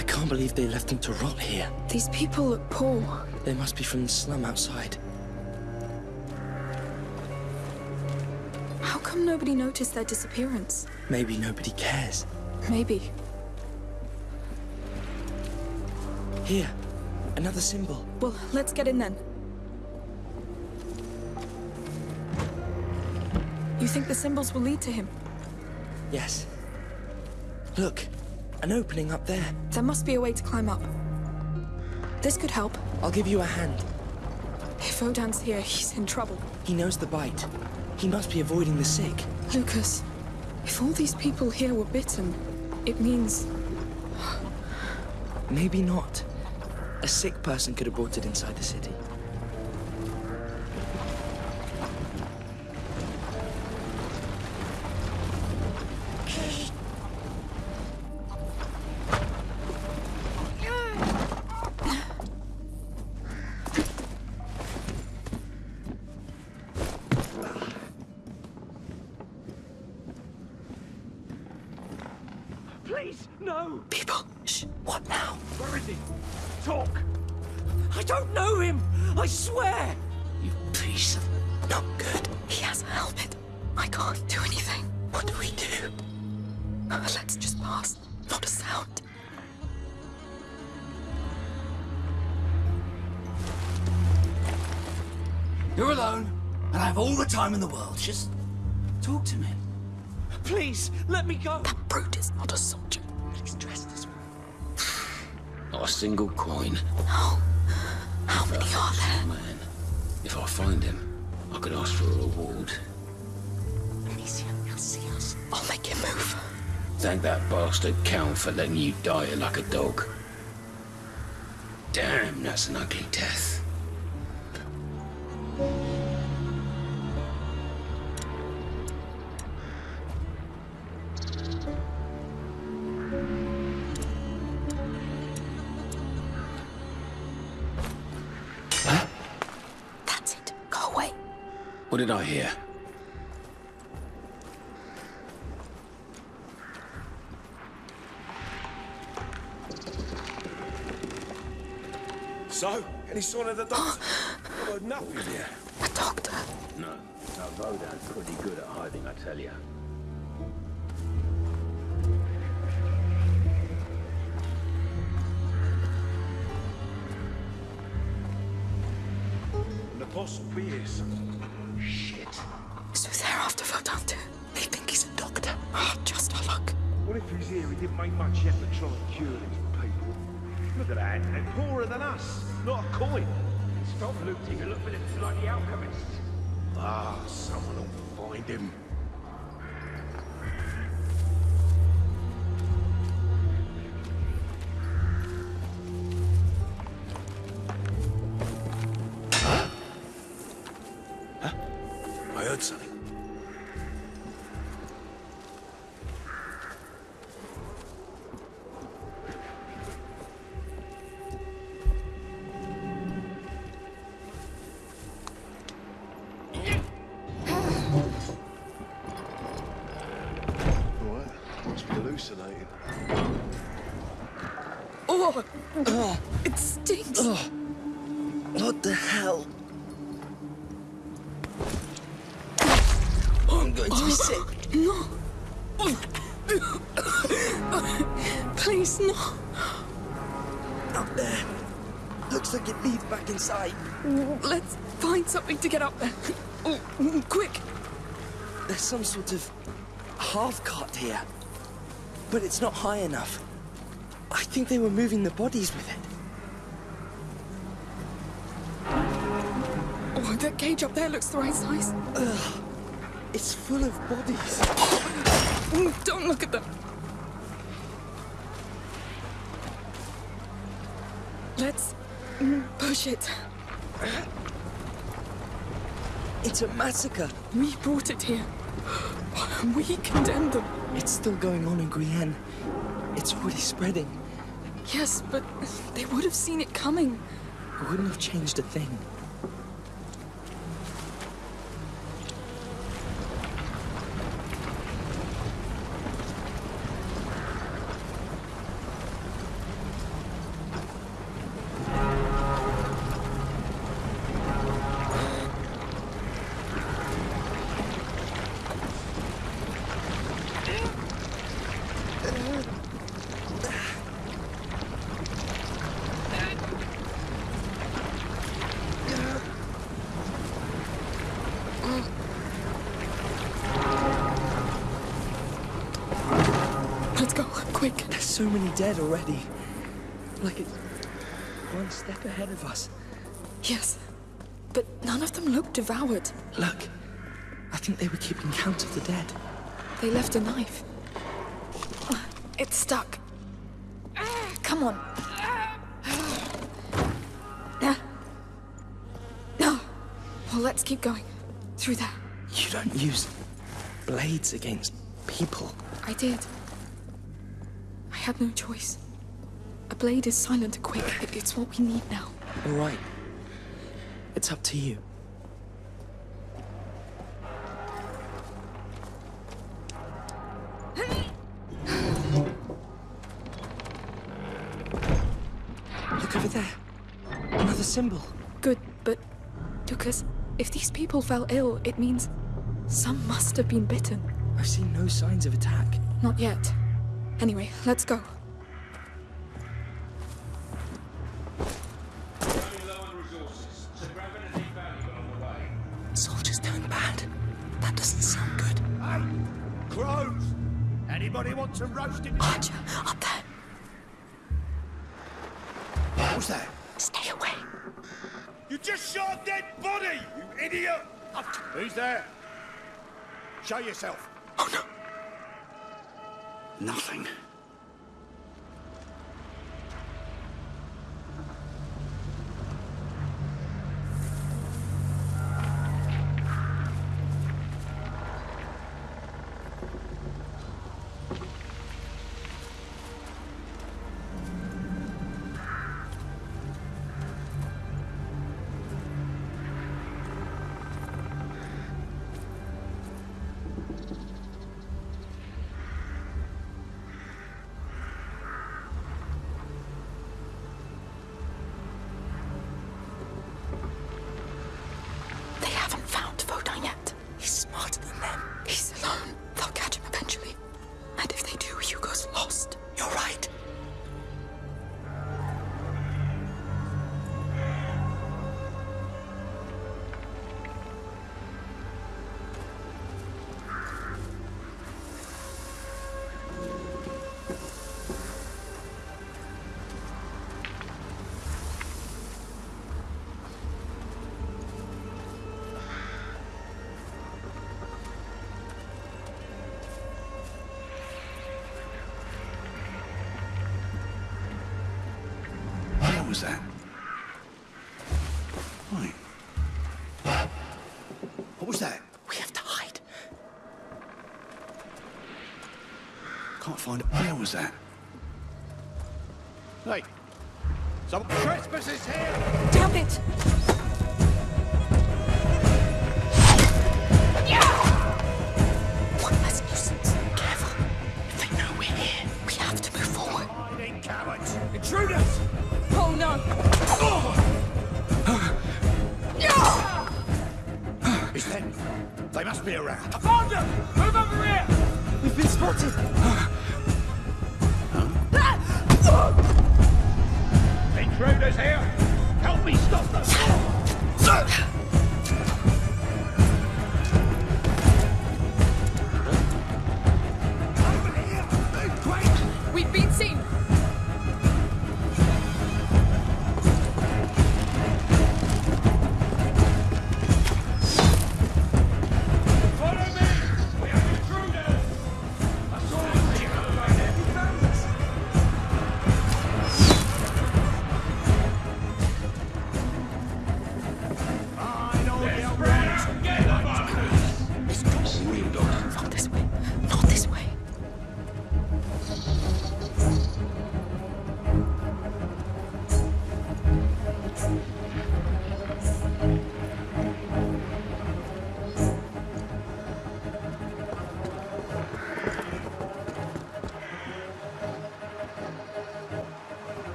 I can't believe they left him to rot here. These people look poor. They must be from the slum outside. How come nobody noticed their disappearance? Maybe nobody cares. Maybe. Here, another symbol. Well, let's get in then. You think the symbols will lead to him? Yes. Look, an opening up there. There must be a way to climb up. This could help. I'll give you a hand. If Vaudin's here, he's in trouble. He knows the bite. He must be avoiding the sick. Lucas, if all these people here were bitten, it means... Maybe not. A sick person could have brought it inside the city. Don't know him! I swear! You piece of... Not good. He has a helmet. I can't do anything. What do we do? Let's just pass. Not a sound. You're alone, and I have all the time in the world. Just talk to me. Please, let me go! That brute is not a soldier. He's dressed as one. Not a single coin. No. How many are there? Man, if I find him, I could ask for a reward. Amicia, he'll see us. I'll make him move. Thank that bastard Count for letting you die like a dog. Damn, that's an ugly death. What did I hear? So, any sign of the doctor? Oh. I've heard nothing yet. A doctor. No. No, Vaudin's pretty good at hiding, I tell you. And the boss will Oh, just a look. What if he's here? He didn't make much effort trying to cure these people. Look at that. They're poorer than us. Not a coin. Stop looting and look for them bloody alchemists. Ah, someone will find him. Huh? I heard something. Up there. Looks like it leads back inside. Let's find something to get up there. Oh, quick. There's some sort of half cart here. But it's not high enough. I think they were moving the bodies with it. Oh, that cage up there looks the right size. Ugh. It's full of bodies. Don't look at them. Let's push it. It's a massacre. We brought it here. We condemned them. It's still going on in Guyenne. It's already spreading. Yes, but they would have seen it coming. It wouldn't have changed a thing. So many dead already. Like it's one step ahead of us. Yes. But none of them looked devoured. Look, I think they were keeping count of the dead. They left a knife. It's stuck. Come on. No. Well, let's keep going. Through there. You don't use blades against people. I did. I had no choice. A blade is silent and quick. It- It's what we need now. All right. It's up to you. Look over there. Another symbol. Good, but Lucas, if these people fell ill, it means some must have been bitten. I've seen no signs of attack. Not yet. Anyway, let's go. Soldiers turned bad. That doesn't sound good. Hey, crows! Anybody want some roasted? Archer, up there. What was that? Stay away. You just shot a dead body, you idiot! Who's there? Show yourself. Oh no. Nothing. Was that? Wait. What was that? We have to hide. Can't find it. Where was that? Hey! Some trespassers here! Damn it!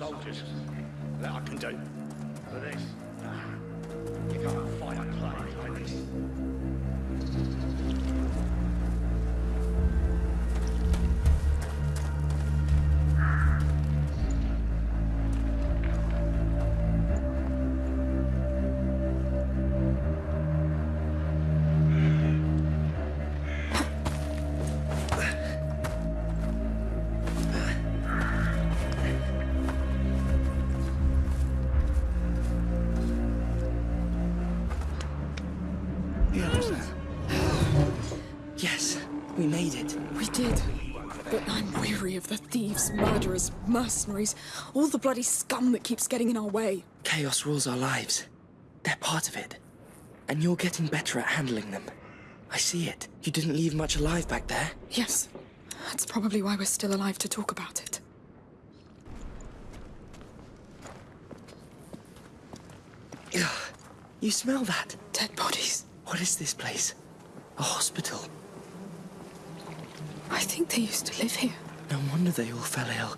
Soldiers. Thieves, murderers, mercenaries, all the bloody scum that keeps getting in our way. Chaos rules our lives. They're part of it. And you're getting better at handling them. I see it. You didn't leave much alive back there. Yes. That's probably why we're still alive to talk about it. You smell that? Dead bodies. What is this place? A hospital. I think they used to live here. No wonder they all fell ill.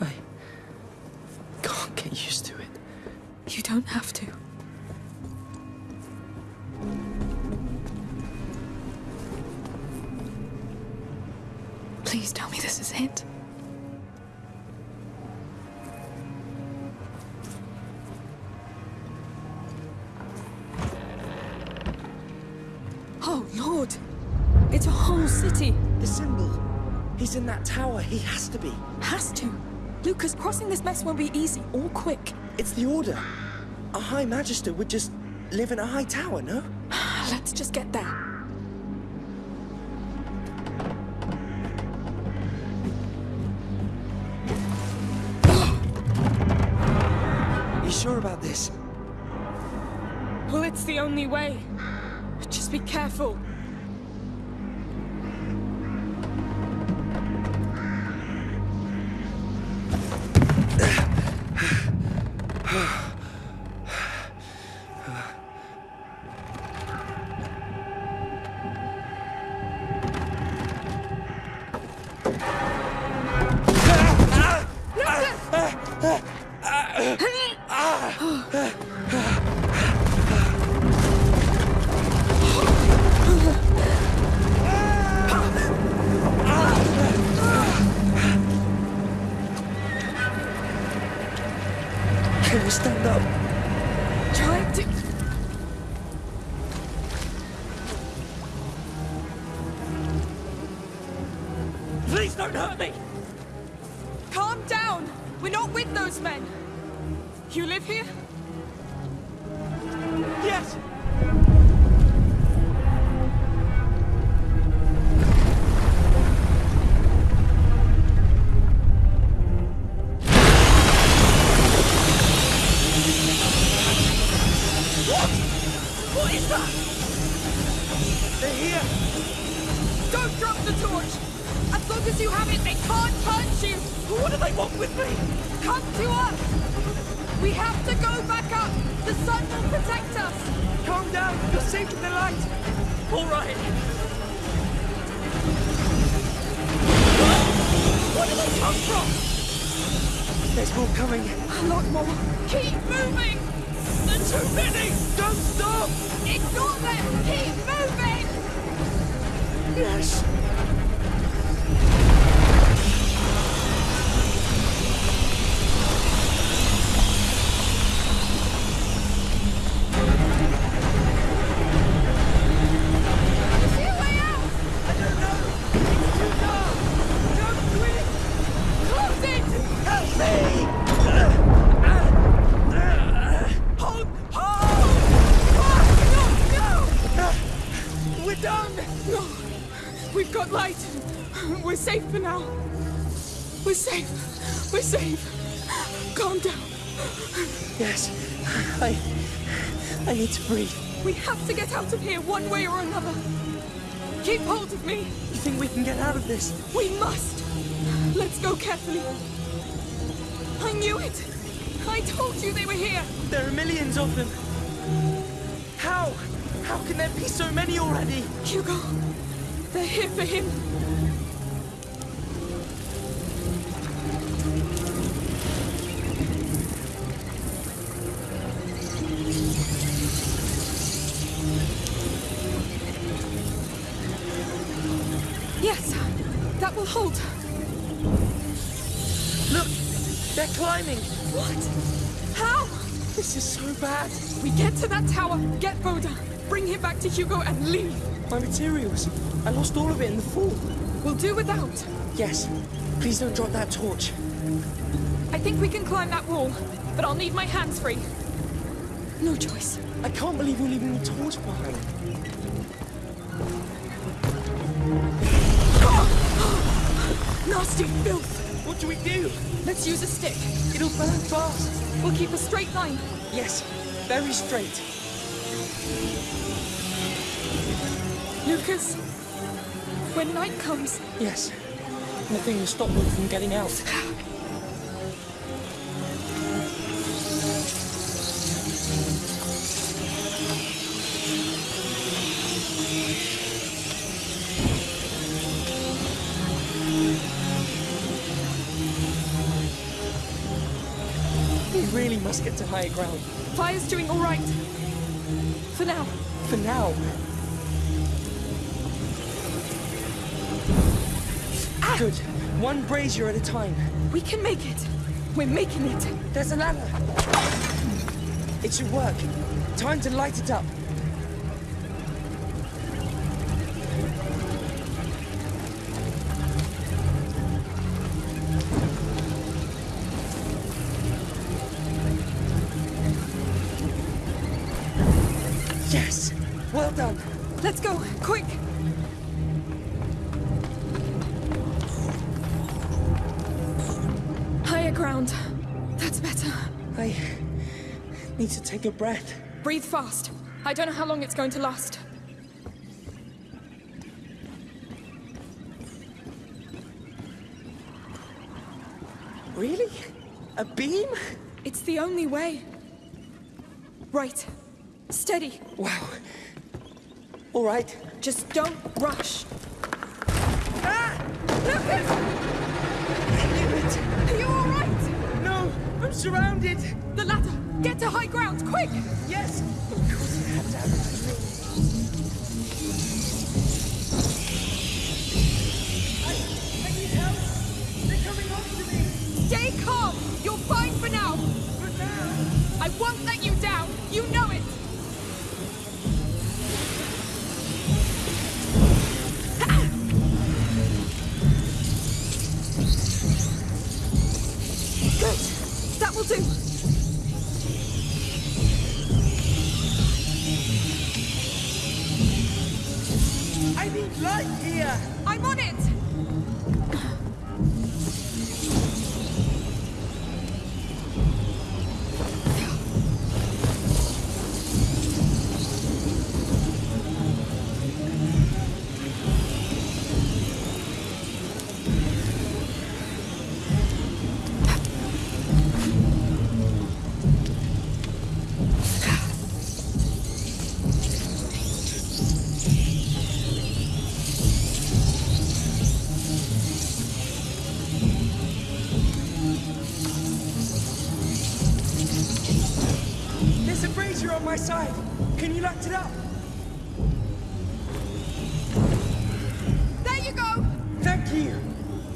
I can't get used to it. You don't have to. Please tell me this is it. Oh, Lord! It's a whole city! The symbol. He's in that tower. He has to be. Has to. Lucas, crossing this mess won't be easy or quick. It's the order. A High Magister would just live in a high tower, no? Let's just get there. You sure about this? Well, it's the only way. Just be careful. You live here? Yes! What? What is that? They're here! Don't drop the torch! As long as you have it, they can't hurt you! What do they want with me? Come to us! We have to go back up! The sun will protect us! Calm down. You're safe in the light. All right. Where do they come from? There's more coming. A lot more. Keep moving! There's too many. Don't stop. Ignore them! Keep moving! Yes. Safe. We're safe. Calm down. Yes. I. I need to breathe. We have to get out of here one way or another. Keep hold of me. You think we can get out of this? We must. Let's go carefully. I knew it. I told you they were here. There are millions of them. How? How can there be so many already? Hugo, they're here for him. Hold. Look, they're climbing. What? How? This is so bad. We get to that tower, get Voda, bring him back to Hugo and leave. My materials. I lost all of it in the fall. We'll do without. Yes. Please don't drop that torch. I think we can climb that wall, but I'll need my hands free. No choice. I can't believe we're leaving the torch behind. Nasty filth! What do we do? Let's use a stick. It'll burn fast. We'll keep a straight line. Yes, very straight. Lucas, when night comes, Yes. Nothing will stop them from getting out. really must get to higher ground. fire's doing all right. For now. For now. Ah! Good. One brazier at a time. We can make it. We're making it. There's a ladder. It should work. Time to light it up. Well done. Let's go, quick! Higher ground. That's better. I need to take a breath. Breathe fast. I don't know how long it's going to last. Really? A beam? It's the only way. Right. Steady. Wow. All right. Just don't rush. Ah! Lucas! I knew it. Are you all right? No, I'm surrounded. The ladder. Get to high ground, quick! Yes. Of course I have to have it. I, I need light here. I'm on it. Brazier on my side. Can you light it up? There you go. Thank you.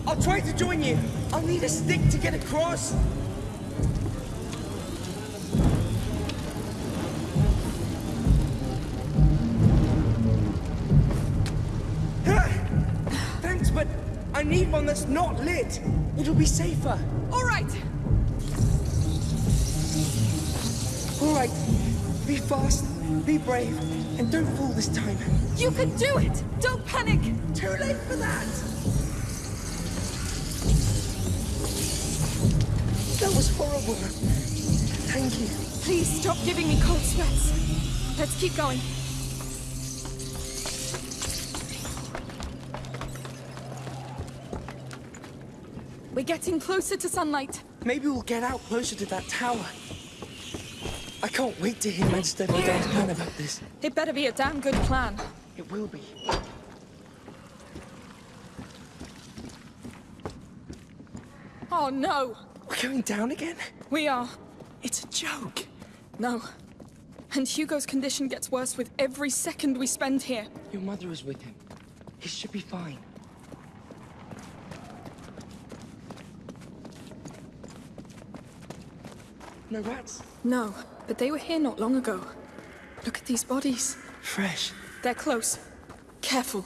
I'll try to join you. I'll need a stick to get across. Thanks, but I need one that's not lit. It'll be safer. All right. All right. Fast, be brave, and don't fall this time. You can do it. Don't panic. Too late for that. That was horrible. Thank you. Please stop giving me cold sweats. Let's keep going. We're getting closer to sunlight. Maybe we'll get out closer to that tower. I can't wait to hear Magister Vaudin's plan about this. It better be a damn good plan. It will be. Oh no, We're going down again? we are. It's a joke. No. And Hugo's condition gets worse with every second we spend here. Your mother is with him. He should be fine. No rats? No, but they were here not long ago. Look at these bodies. Fresh. They're close. Careful.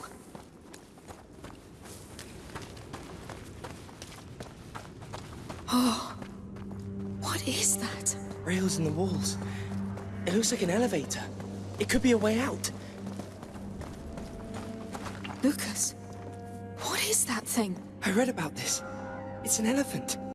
Oh. What is that? Rails in the walls. It looks like an elevator. It could be a way out. Lucas, what is that thing? I read about this. It's an elephant.